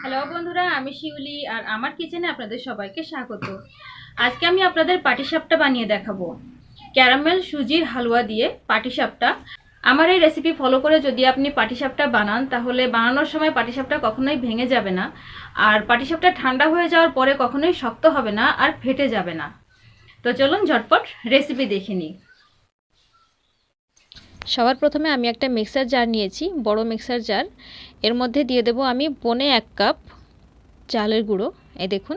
Hello বন্ধুরা, আমি শিউলি আর আমার কিচেনে আপনাদের সবাইকে স্বাগত। আজকে আমি আপনাদের পাটিসাপটা বানিয়ে দেখাবো। ক্যারামেল, সুজির হালুয়া দিয়ে পাটিসাপটা। আমার এই রেসিপি ফলো করে যদি আপনি পাটিসাপটা বানান, তাহলে বানানোর সময় পাটিসাপটা কখনোই ভেঙে যাবে না। আর পাটিসাপটা ঠান্ডা হয়ে যাওয়ার পরে কখনোই শক্ত হবে না আর ফেটে যাবে না। তো চলুন ঝটপট রেসিপি দেখে নিই। সবার প্রথমে আমি একটা মিক্সার জার নিয়েছি, বড় মিক্সার জার এর মধ্যে দিয়ে দেব আমি পনে এক কাপ চালের গুঁড়ো। এই দেখুন,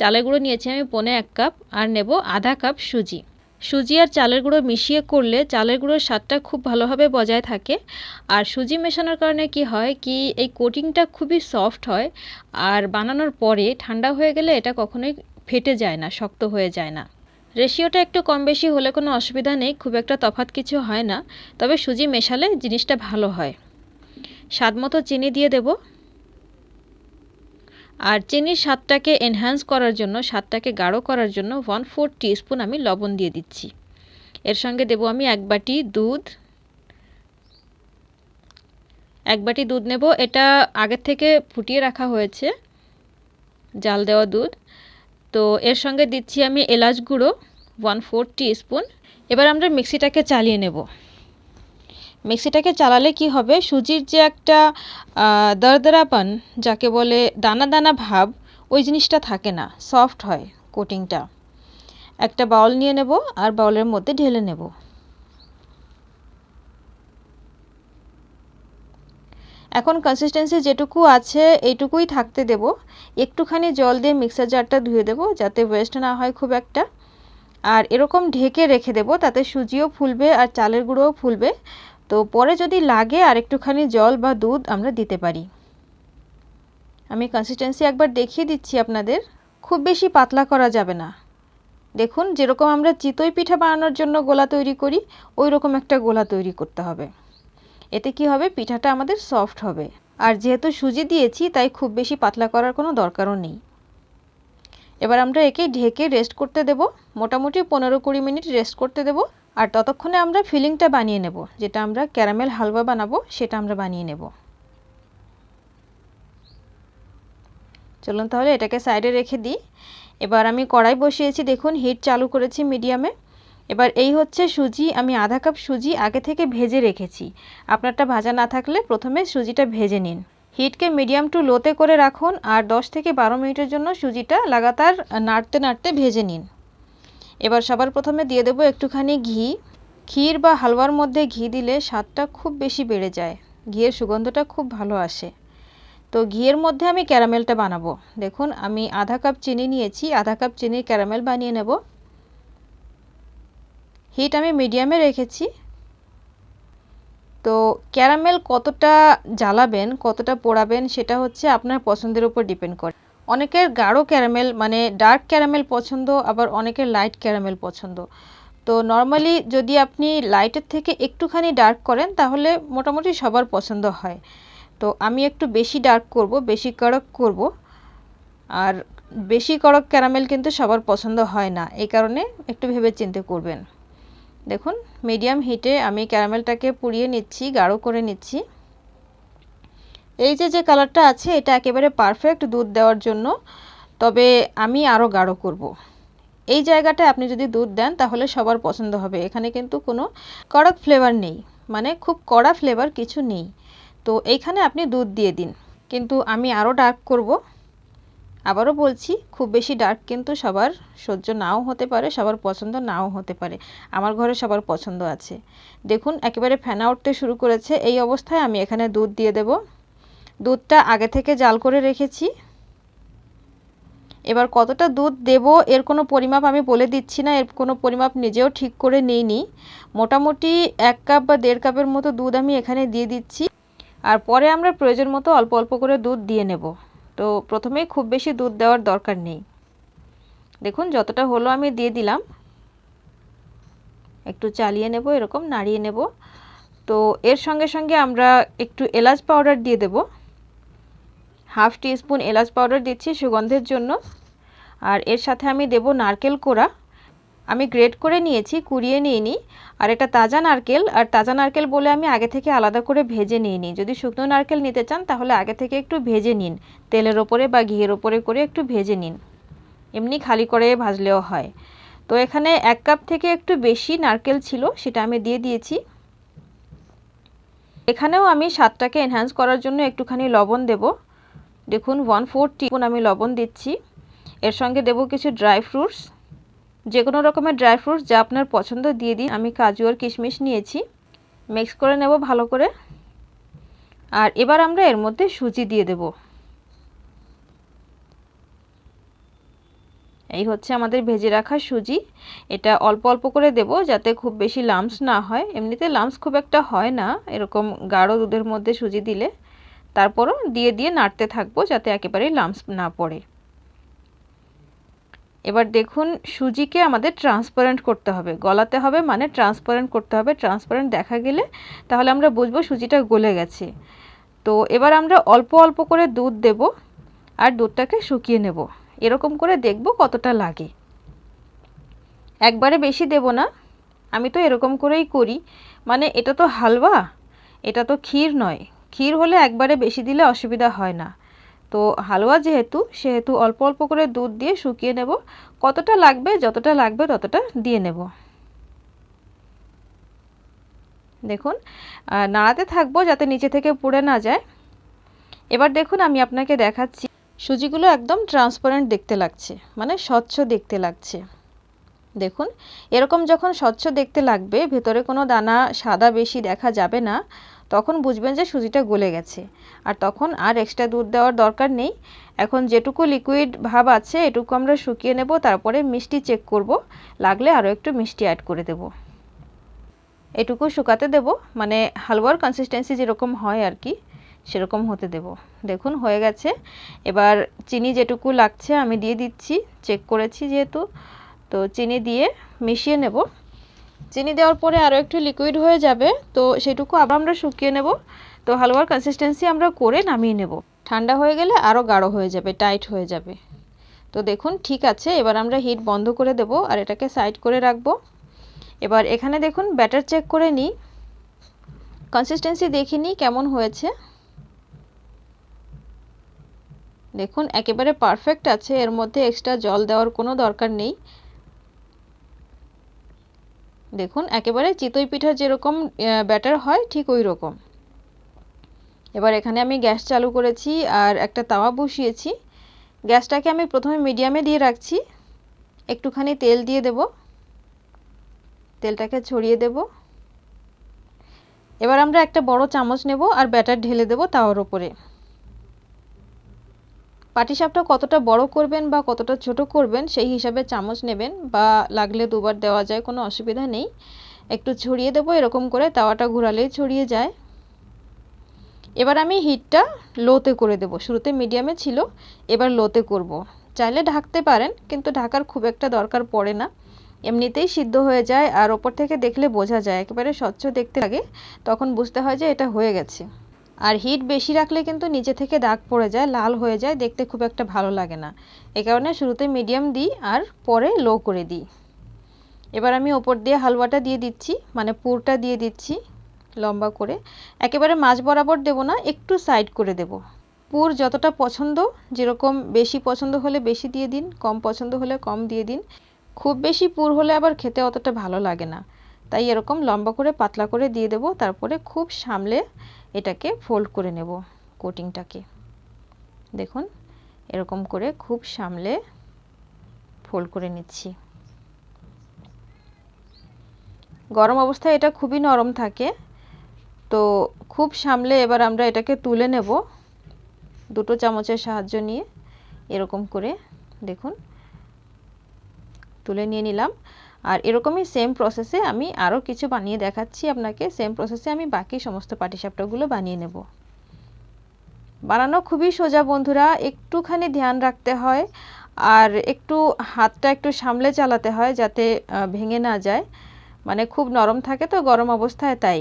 চালের গুঁড়ো নিয়েছি আমি পনে এক কাপ আর নেব আধা কাপ সুজি। সুজি আর চালের গুঁড়ো মিশিয়ে করলে চালের গুঁড়োর স্বাদটা খুব ভালোভাবে বজায় থাকে। আর সুজি মেশানোর কারণে কি হয় কি, এই কোটিংটা খুবই সফট হয় আর বানানোর পরে ঠান্ডা হয়ে গেলে এটা কখনোই ফেটে যায় না, শক্ত হয়ে যায় না। রেশিওটা একটু কম বেশি হলে কোনো অসুবিধা নেই, খুব একটা তফাৎ কিছু হয় না। তবে সুজি মেশালে জিনিসটা ভালো হয়। স্বাদ মতো চিনি দিয়ে দেব। আর চিনির স্বাদটাকে এনহ্যান্স করার জন্য, স্বাদটাকে গাঢ় করার জন্য ওয়ান ফোর স্পুন আমি লবণ দিয়ে দিচ্ছি। এর সঙ্গে দেব আমি এক বাটি দুধ। এক বাটি দুধ নেব। এটা আগের থেকে ফুটিয়ে রাখা হয়েছে, জাল দেওয়া দুধ। তো এর সঙ্গে দিচ্ছি আমি এলাচ গুঁড়ো। ওয়ান ফোর স্পুন এবার আমরা মিক্সিটাকে চালিয়ে নেব। মিক্সিটাকে চালালে কি হবে? সুজির যে একটা দরদরাপান, যাকে বলে দানা দানা ভাব, ওই জিনিসটা থাকে না। সফট হয় কোটিংটা। একটা বাউল নিয়ে নেব আর বাউলের মধ্যে ঢেলে নেব। এখন কনসিস্টেন্সি যেটুকু আছে, এইটুকুই থাকতে দেব। একটুখানি জল দিয়ে মিক্সার জারটা ধুয়ে দেব, যাতে ওয়েস্ট না হয় খুব একটা। আর এরকম ঢেকে রেখে দেব, তাতে সুজিও ফুলবে আর চালের গুঁড়োও ফুলবে। তো পরে যদি লাগে আর একটুখানি জল বা দুধ আমরা দিতে পারি। আমি কনসিস্টেন্সি একবার দেখিয়ে দিচ্ছি আপনাদের। খুব বেশি পাতলা করা যাবে না। দেখুন, যেরকম আমরা চিতই পিঠা বানানোর জন্য গোলা তৈরি করি ওই রকম একটা গোলা তৈরি করতে হবে। এতে কি হবে? পিঠাটা আমাদের সফট হবে। আর যেহেতু সুজি দিয়েছি, তাই খুব বেশি পাতলা করার কোনো দরকারও নেই। এবার আমরা একে ঢেকে রেস্ট করতে দেব। মোটামুটি পনেরো কুড়ি মিনিট রেস্ট করতে দেব। আর ততক্ষণে আমরা ফিলিংটা বানিয়ে নেব, যেটা আমরা ক্যারামেল হালুয়া বানাবো, সেটা আমরা বানিয়ে নেব। চলুন তাহলে এটাকে সাইডে রেখে দিই। এবার আমি কড়াই বসিয়েছি, দেখুন হিট চালু করেছি মিডিয়ামে এবার এই হচ্ছে সুজি, আমি আধা কাপ সুজি আগে থেকে ভেজে রেখেছি। আপনারটা ভাজা না থাকলে প্রথমে সুজিটা ভেজে নিন। হিটকে মিডিয়াম টু লোতে করে রাখুন আর 10 থেকে বারো মিনিটের জন্য সুজিটা লাগাতার নাড়তে নাড়তে ভেজে নিন। এবার সবার প্রথমে দিয়ে দেবো একটুখানি ঘি। ক্ষীর বা হালুয়ার মধ্যে ঘি দিলে স্বাদটা খুব বেশি বেড়ে যায়। ঘিয়ের সুগন্ধটা খুব ভালো আসে। তো ঘিয়ের মধ্যে আমি ক্যারামেলটা বানাবো। দেখুন, আমি আধা কাপ চিনি নিয়েছি, আধা কাপ চিনির ক্যারামেল বানিয়ে নেব। হিট আমি মিডিয়ামে রেখেছি। তো ক্যারামেল কতটা জ্বালাবেন, কতটা পোড়াবেন, সেটা হচ্ছে আপনার পছন্দের উপর ডিপেন্ড করে। অনেকের গাঢ় ক্যারামেল মানে ডার্ক ক্যারামেল পছন্দ, আবার অনেকের লাইট ক্যারামেল পছন্দ। তো নর্মালি যদি আপনি লাইটের থেকে একটুখানি ডার্ক করেন, তাহলে মোটামুটি সবার পছন্দ হয়। তো আমি একটু বেশি ডার্ক করব, বেশি কড়ক করব। আর বেশি কড়ক ক্যারামেল কিন্তু সবার পছন্দ হয় না, এই কারণে একটু ভেবে চিন্তে করবেন। দেখুন মিডিয়াম হিটে আমি ক্যারামেলটাকে পুড়িয়ে নিচ্ছি, গাঢ় করে নিচ্ছি। এই যে যে কালারটা আছে, এটা একেবারে পারফেক্ট দুধ দেওয়ার জন্য, তবে আমি আরও গাঢ় করব। এই জায়গাটা আপনি যদি দুধ দেন, তাহলে সবার পছন্দ হবে। এখানে কিন্তু কোনো কড়ক ফ্লেভার নেই মানে খুব কড়া ফ্লেভার কিছু নেই। তো এইখানে আপনি দুধ দিয়ে দিন। কিন্তু আমি আরও ডার্ক করব। আবারও বলছি, খুব বেশি ডার্ক কিন্তু সবার সহ্য নাও হতে পারে, সবার পছন্দ নাও হতে পারে। আমার ঘরে সবার পছন্দ আছে। দেখুন, একেবারে ফেনা উঠতে শুরু করেছে। এই অবস্থায় আমি এখানে দুধ দিয়ে দেব। দুধটা আগে থেকে জাল করে রেখেছি। এবার কতটা দুধ দেব, এর কোনো পরিমাপ আমি বলে দিচ্ছি না। এর কোনো পরিমাপ নিজেও ঠিক করে নিইনি। মোটামুটি এক কাপ বা দেড় কাপের মতো দুধ আমি এখানে দিয়ে দিচ্ছি। আর পরে আমরা প্রয়োজন মতো অল্প অল্প করে দুধ দিয়ে নেব। তো প্রথমে খুব বেশি দুধ দেওয়ার দরকার নেই। দেখুন, যতটা হলো আমি দিয়ে দিলাম। একটু চালিয়ে নেব, এরকম নাড়িয়ে নেব। তো এর সঙ্গে সঙ্গে আমরা একটু এলাচ পাউডার দিয়ে দেব। হাফ টিস্পুন এলাচ পাউডার দিচ্ছি সুগন্ধের জন্য। আর এর সাথে আমি দেব নারকেল কোড়া। আমি গ্রেড করে নিয়েছি, কুড়িয়ে নিইনি। আর এটা তাজা নারকেল, আর তাজা নারকেল বলে আমি আগে থেকে আলাদা করে ভেজে নিইনি। যদি শুকনো নারকেল নিতে চান, তাহলে আগে থেকে একটু ভেজে নিন। তেলের ওপরে বা ঘিয়ের ওপরে করে একটু ভেজে নিন। এমনি খালি করে ভাজলেও হয়। তো এখানে এক কাপ থেকে একটু বেশি নারকেল ছিল, সেটা আমি দিয়ে দিয়েছি। এখানেও আমি স্বাদটাকে এনহ্যান্স করার জন্য একটুখানি লবণ দেব। দেখুন ওয়ান ফোর টিপুন আমি লবণ দিচ্ছি। এর সঙ্গে দেব কিছু ড্রাই ফ্রুটস যে কোনো রকমের ড্রাই ফ্রুটস যা আপনার পছন্দ, দিয়ে দিন। আমি কাজু আর কিশমিশ নিয়েছি। মিক্স করে নেব ভালো করে। আর এবার আমরা এর মধ্যে সুজি দিয়ে দেব। এই হচ্ছে আমাদের ভেজে রাখা সুজি। এটা অল্প অল্প করে দেব যাতে খুব বেশি লামস না হয়। এমনিতে লামস খুব একটা হয় না, এরকম গাঢ় দুধের মধ্যে সুজি দিলে। তারপরও দিয়ে দিয়ে নাড়তে থাকব যাতে একেবারেই লামস না পড়ে। এবার দেখুন সুজিকে আমাদের ট্রান্সপারেন্ট করতে হবে। গলাতে হবে মানে ট্রান্সপারেন্ট করতে হবে। ট্রান্সপারেন্ট দেখা গেলে তাহলে আমরা বুঝব সুজিটা গলে গেছে। তো এবার আমরা অল্প অল্প করে দুধ দেব আর দুধটাকে শুকিয়ে নেব। এরকম করে দেখব কতটা লাগে। একবারে বেশি দেব না। আমি তো এরকম করেই করি। মানে এটা তো হালুয়া এটা তো ক্ষীর নয়। ক্ষীর হলে একবারে বেশি দিলে অসুবিধা হয় না। তো হালুয়া যেহেতু, সেহেতু অল্প অল্প করে দুধ দিয়ে শুকিয়ে নেব। কতটা লাগবে, যতটা লাগবে ততটা দিয়ে নেব। দেখুন নাড়াতে থাকব যাতে নিচে থেকে পুড়ে না যায়। এবার দেখুন, আমি আপনাকে দেখাচ্ছি। সুজিগুলো একদম ট্রান্সপারেন্ট দেখতে লাগছে মানে স্বচ্ছ দেখতে লাগছে। দেখুন, এরকম যখন স্বচ্ছ দেখতে লাগবে, ভেতরে কোনো দানা সাদা বেশি দেখা যাবে না। তখন বুঝবেন যে সুজিটা গলে গেছে। আর তখন আর এক্সট্রা দুধ দেওয়ার দরকার নেই। এখন যেটুকু লিকুইড ভাব আছে, এটুকু আমরা শুকিয়ে নেব, তারপরে মিষ্টি চেক করব। লাগলে আরও একটু মিষ্টি অ্যাড করে দেব। এটুকু শুকাতে দেব মানে হালুয়ার কনসিস্টেন্সি যেরকম হয় আর কি সেরকম হতে দেব। দেখুন, হয়ে গেছে। এবার চিনি যেটুকু লাগছে, আমি দিয়ে দিচ্ছি। চেক করেছি যেহেতু, তো চিনি দিয়ে মিশিয়ে নেব। চিনি দেওয়ার পরে আরও একটু লিকুইড হয়ে যাবে, তো সেটুকু আবার আমরা শুকিয়ে নেব। তো হালুয়ার কনসিস্টেন্সি আমরা করে নামিয়ে নেব। ঠান্ডা হয়ে গেলে আরও গাঢ় হয়ে যাবে টাইট হয়ে যাবে। তো দেখুন, ঠিক আছে, এবার আমরা হিট বন্ধ করে দেব আর এটাকে সাইড করে রাখব। এবার এখানে দেখুন ব্যাটার চেক করে নিই। কনসিস্টেন্সি দেখিনি কেমন হয়েছে। দেখুন, একেবারে পারফেক্ট আছে, এর মধ্যে এক্সট্রা জল দেওয়ার কোনো দরকার নেই। দেখুন, একেবারে চিতই পিঠা যেরকম ব্যাটার হয়, ঠিক ওই রকম এবার এখানে আমি গ্যাস চালু করেছি আর একটা তাওয়া বসিয়েছি। গ্যাসটাকে আমি প্রথমে মিডিয়ামে দিয়ে রাখছি। একটুখানি তেল দিয়ে দেব। তেলটাকে ছড়িয়ে দেব। এবার আমরা একটা বড় চামচ নেব আর ব্যাটার ঢেলে দেব তাওয়ার ওপরে পাটিসাপটা কতটা বড় করবেন বা কতটা ছোট করবেন, সেই হিসাবে চামচ নেবেন বা লাগলে দুবার দেওয়া যায়, কোনো অসুবিধা নেই। একটু ছড়িয়ে দেবো, এরকম করে তাওয়াটা ঘোরালেই ছড়িয়ে যায়। এবার আমি হিটটা লোতে করে দেব, শুরুতে মিডিয়ামে ছিল, এবার লোতে করব। চাইলে ঢাকতে পারেন, কিন্তু ঢাকার খুব একটা দরকার পড়ে না। এমনিতেই সিদ্ধ হয়ে যায়, আর ওপর থেকে দেখলে বোঝা যায়, একেবারে স্বচ্ছ দেখতে লাগে, তখন বুঝতে হয় যে এটা হয়ে গেছে। আর হিট বেশি রাখলে কিন্তু নিচে থেকে দাগ পড়ে যায়, লাল হয়ে যায়, দেখতে খুব একটা ভালো লাগে না। এ কারণে শুরুতে মিডিয়াম দিই আর পরে লো করে দিই। এবার আমি ওপর দিয়ে হালুয়াটা দিয়ে দিচ্ছি মানে পুরটা দিয়ে দিচ্ছি লম্বা করে। একেবারে মাছ বরাবর দেব না, একটু সাইড করে দেব। পুর যতটা পছন্দ, যেরকম বেশি পছন্দ হলে বেশি দিয়ে দিন, কম পছন্দ হলে কম দিয়ে দিন। খুব বেশি পুর হলে আবার খেতে অতটা ভালো লাগে না। তাই এরকম লম্বা করে পাতলা করে দিয়ে দেব, তারপরে খুব সামলে এটাকে ফোল্ড করে নেব কোটিংটাকে দেখুন, এরকম করে খুব সামলে ফোল্ড করে নিচ্ছি। গরম অবস্থায় এটা খুবই নরম থাকে, তো খুব সামলে এবার আমরা এটাকে তুলে নেব দুটো চামচের সাহায্য নিয়ে। এরকম করে, দেখুন, তুলে নিয়ে নিলাম। আর এরকমই সেম প্রসেসে আমি আরও কিছু বানিয়ে দেখাচ্ছি আপনাকে। সেম প্রসেসে আমি বাকি সমস্ত পাটিসাপটাগুলো বানিয়ে নেব। বানানো খুবই সোজা বন্ধুরা, একটুখানি ধ্যান রাখতে হয় আর একটু হাতটা একটু সামলে চালাতে হয় যাতে ভেঙে না যায়। মানে খুব নরম থাকে তো, গরম অবস্থায় তাই।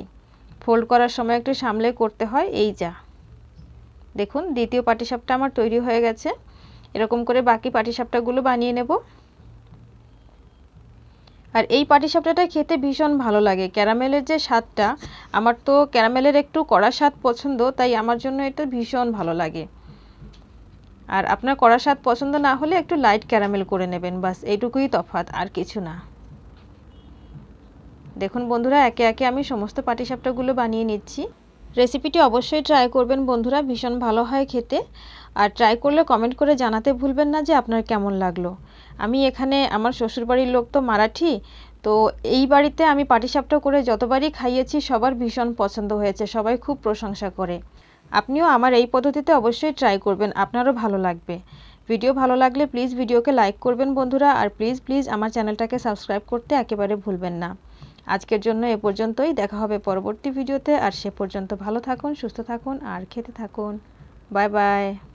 ফোল্ড করার সময় একটু সামলে করতে হয়, এই যা। দেখুন, দ্বিতীয় পাটিসাপটা আমার তৈরি হয়ে গেছে। এরকম করে বাকি পাটিসাপটাগুলো বানিয়ে নেব। আর এই পাটিসাপটাটা খেতে ভীষণ ভালো লাগে। ক্যারামেলের যে স্বাদটা, আমার তো ক্যারামেলের একটু কড়া স্বাদ পছন্দ, তাই আমার জন্য এটা ভীষণ ভালো লাগে। আর আপনার কড়া স্বাদ পছন্দ না হলে একটু লাইট ক্যারামেল করে নেবেন, বাস এইটুকুই তফাৎ, আর কিছু না। দেখুন বন্ধুরা, একে একে আমি সমস্ত পাটিসাপটাগুলো বানিয়ে নিচ্ছি। রেসিপিটি অবশ্যই ট্রাই করবেন বন্ধুরা, ভীষণ ভালো হয় খেতে। আর ট্রাই করলে কমেন্ট করে জানাতে ভুলবেন না যে আপনার কেমন লাগল। আমি এখানে আমার শ্বশুরবাড়ির লোক তো মারাঠি, তো এই বাড়িতে আমি পাটিসাপটা করে যতবারই খাইয়েছি সবার ভীষণ পছন্দ হয়েছে, সবাই খুব প্রশংসা করে। আপনিও আমার এই পদ্ধতিতে অবশ্যই ট্রাই করবেন, আপনারও ভালো লাগবে। ভিডিও ভালো লাগলে প্লিজ ভিডিওকে লাইক করবেন বন্ধুরা, আর প্লিজ প্লিজ আমার চ্যানেলটাকে সাবস্ক্রাইব করতে একেবারে ভুলবেন না। আজকের জন্য এ পর্যন্তই, দেখা হবে পরবর্তী ভিডিওতে, আর সে পর্যন্ত ভালো থাকুন, সুস্থ থাকুন, আর খেতে থাকুন। Bye bye